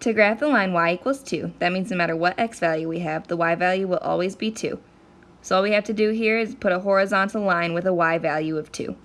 To graph the line y equals 2, that means no matter what x value we have, the y value will always be 2. So all we have to do here is put a horizontal line with a y value of 2.